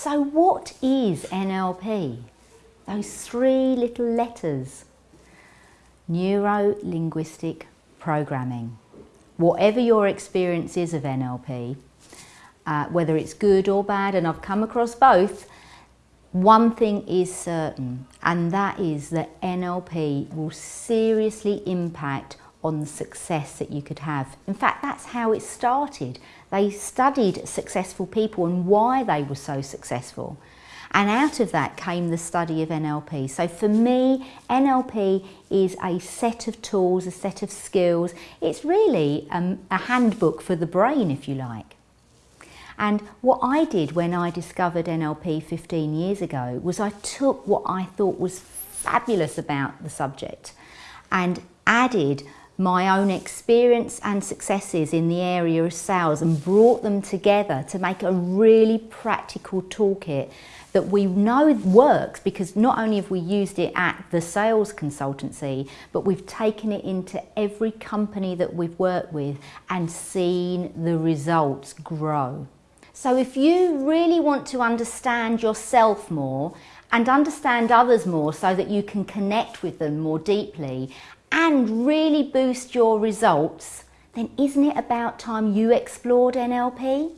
So what is NLP? Those three little letters. Neuro-linguistic programming. Whatever your experience is of NLP, uh, whether it's good or bad, and I've come across both, one thing is certain, and that is that NLP will seriously impact on the success that you could have. In fact, that's how it started. They studied successful people and why they were so successful. And out of that came the study of NLP. So for me, NLP is a set of tools, a set of skills. It's really um, a handbook for the brain, if you like. And what I did when I discovered NLP 15 years ago was I took what I thought was fabulous about the subject and added my own experience and successes in the area of sales and brought them together to make a really practical toolkit that we know works because not only have we used it at the sales consultancy, but we've taken it into every company that we've worked with and seen the results grow. So if you really want to understand yourself more and understand others more so that you can connect with them more deeply and really boost your results, then isn't it about time you explored NLP?